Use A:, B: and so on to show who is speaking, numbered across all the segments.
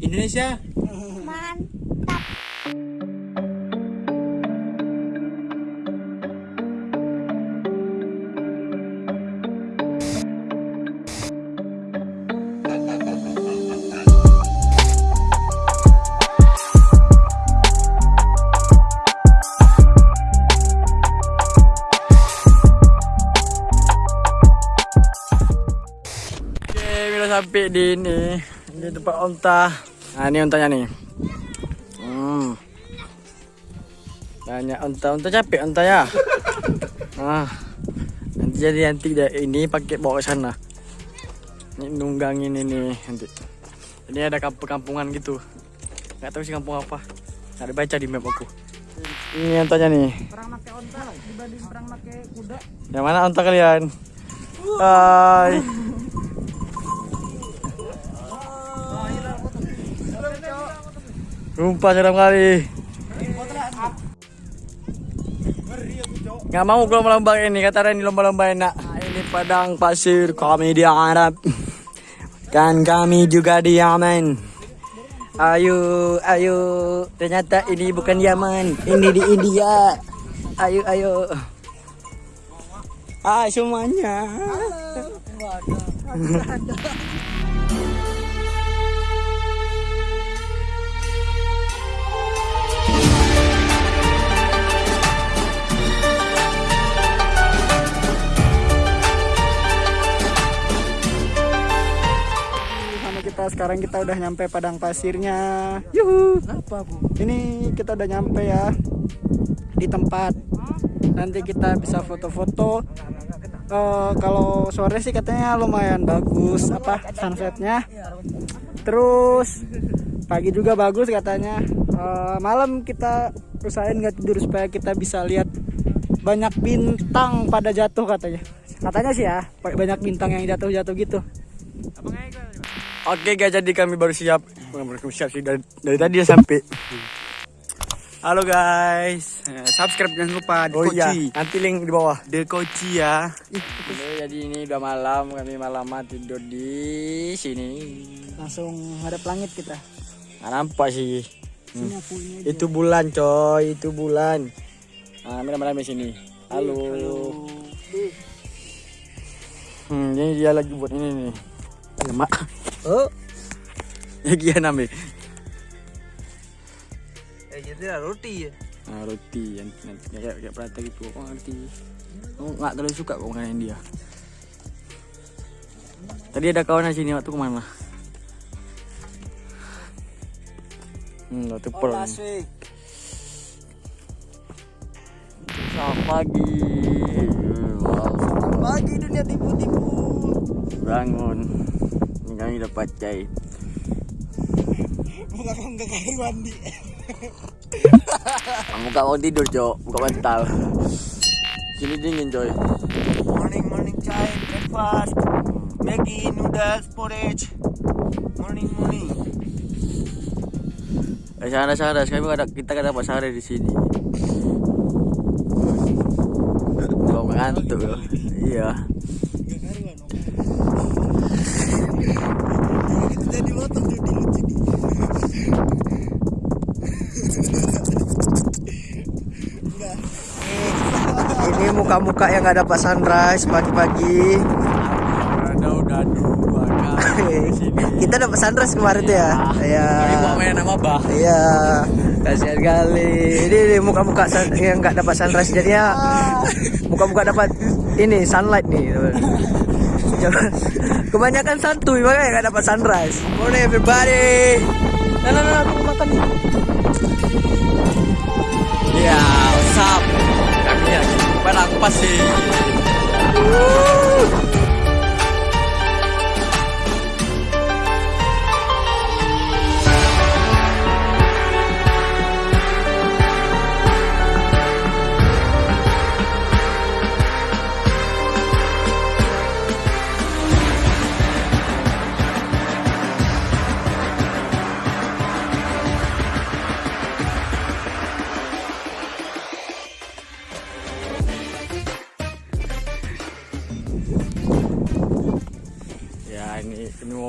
A: Indonesia.
B: Mantap.
C: Sampai di ini di tempat onta. Nah, ini ontanya nih. Hmm. Banyak onta, onta capek onta ya. Ah. Nanti jadi nanti dah ini pakai bawa ke sana. Ini nunggangin ini nanti. Ini ada kampung-kampungan gitu. Gak tahu sih kampung apa. Nggak dibaca di map aku. Ini ontanya nih.
D: Perang pakai onta dibanding perang pakai kuda.
C: Yang mana onta kalian? Hai. Rumpah seram kali. Nggak mau kalau lomba ini, kata Reni lomba-lomba enak. Nah, ini padang pasir kami di Arab. Kan kami juga di Yaman. Ayo, ayo. Ternyata ini bukan Yaman, ini di India. Ayo, ayo. Hai semuanya.
D: Sama kita sekarang kita udah nyampe padang pasirnya. Yuhu.
C: Apa bu?
D: Ini kita udah nyampe ya di tempat. Nanti kita bisa foto-foto. Eh, kalau sore sih katanya lumayan bagus apa sunsetnya. Terus pagi juga bagus katanya. Eh, malam kita usahain nggak tidur supaya kita bisa lihat banyak bintang pada jatuh katanya. Katanya sih ya banyak bintang yang jatuh-jatuh gitu.
C: Oke guys, jadi kami baru siap. Baru siap sih dari, dari tadi ya sampai. Halo guys.
A: Eh, subscribe jangan lupa di
C: Oh iya, nanti link di bawah.
A: Di Koci ya.
C: Oke, jadi ini udah malam, kami malaman tidur di sini.
D: Langsung ngadep langit kita.
C: Nggak nampak sih.
D: Aja.
C: Itu bulan coy, itu bulan. Nah, kami rame-rame sini. Halo. Hmm, ini dia lagi buat ini nih. Lemak. Oh. Gian ambil.
A: Eh, jadi roti ya.
C: Nah, roti yang kayak kayak prata gitu. Ngerti? Oh, nggak terlalu suka kok makanan dia. Tadi ada kawan di sini waktu ke mana? Hmm, waktu per. Selamat pagi. Selamat pagi dunia tipu-tipu. Bangun. Kami dapat cai. Kamu gak mau tidur, Cok. Buka bantal. Sini dingin, coy.
A: Morning, morning chai, breakfast. Maggi, noodles, porridge. Morning, morning.
C: Eh, sana sana, gak ada, kita gak dapat sare di sini. Kau ngantuk loh. Iya.
A: Jadi motor jadi lucu.
C: Ini muka-muka yang gak dapat sunrise pagi-pagi.
A: Ada udah dua kali
C: kita dapat sunrise kemarin tuh ya. Iya.
A: Main nama bah.
C: Iya. Kasihan kali. Ini, ini muka-muka yang nggak dapat sunrise jadinya muka-muka dapat ini sunlight nih. Kebanyakan santuy makanya nggak dapat sunrise. Morning everybody. Nah, nah, nah, aku makan nih.
A: Ya, what's up? Lagi di padang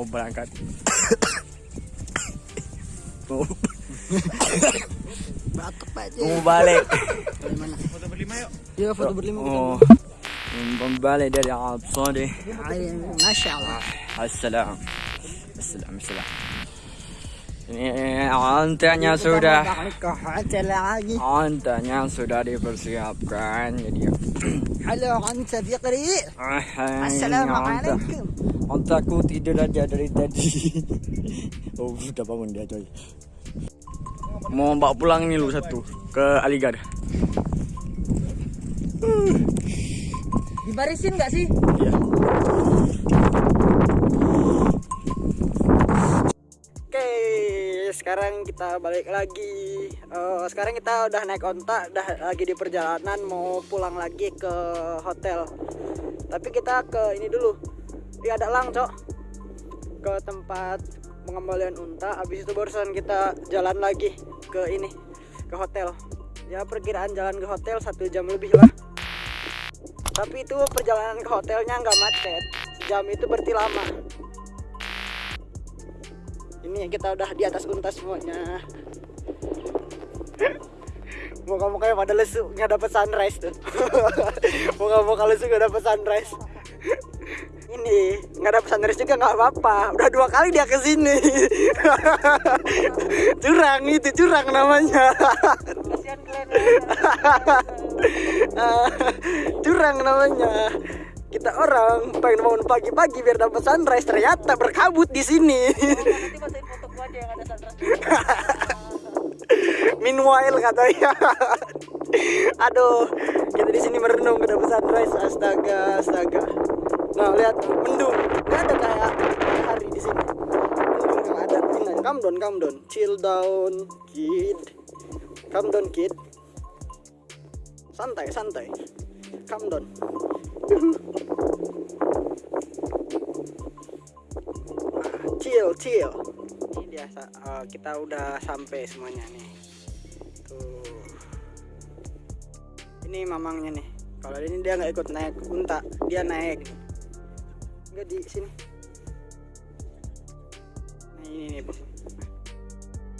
C: berangkat. mau
D: batuk
C: mau balik.
D: Iya foto berlima
C: oh. mau balik dari Arab Saudi
D: Masya Allah.
C: Assalam. Assalam Assalam. Ini antenya sudah.
D: lagi.
C: Antenya sudah dipersiapkan jadi
D: Halo Fikri. Assalamualaikum
C: Ontaku tidur aja dari tadi. oh, sudah bangun dia coy. Mau bawa pulang nih lu satu ke Aligar.
A: Dibarisin nggak sih?
C: Iya.
D: Oke, sekarang kita balik lagi. Eh, sekarang kita udah naik onta, udah lagi di perjalanan mau pulang lagi ke hotel. Tapi kita ke ini dulu. Di ada lang, Cok. Ke tempat pengembalian unta. Habis itu barusan kita jalan lagi ke ini, ke hotel. Ya perkiraan jalan ke hotel satu jam lebih lah. Tapi itu perjalanan ke hotelnya nggak macet. Jam itu berarti lama ini kita udah di atas unta semuanya muka-mukanya pada lesu nggak dapet sunrise tuh muka-muka lesu nggak dapet sunrise ini nggak dapet sunrise juga nggak apa-apa udah dua kali dia ke sini curang itu curang namanya
A: kalian.
D: curang namanya kita orang pengen bangun pagi-pagi biar dapat sunrise ternyata berkabut di sini
A: ada.
D: Meanwhile katanya. Aduh, kita di sini merenung ke dapat sunrise. Astaga, astaga. Nah, lihat mendung. Gak ada kayak hari di sini. Mendung yang ada. Tinggal come down, come down. Chill down, kid. Come down, kid. Santai, santai. Come down. Chill, chill. Ini dia sa- eh, kita udah sampai semuanya nih. Tuh. Ini mamangnya nih. Kalau ini dia nggak ikut naik unta, dia naik. Enggak di sini. Nah, ini nih, Bu.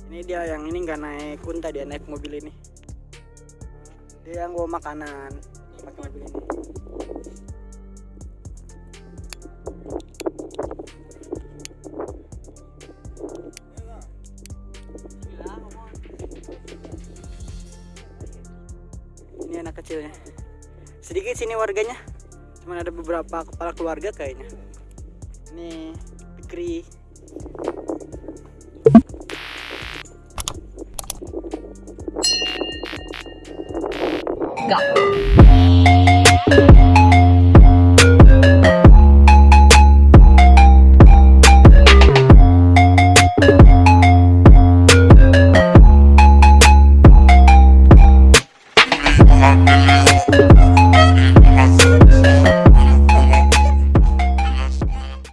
D: Ini dia yang ini nggak naik unta, dia naik mobil ini. Dia yang bawa makanan pakai mobil ini. Ini anak kecilnya. Sedikit sini warganya. Cuman ada beberapa kepala keluarga kayaknya. Ini Fikri.
E: I'm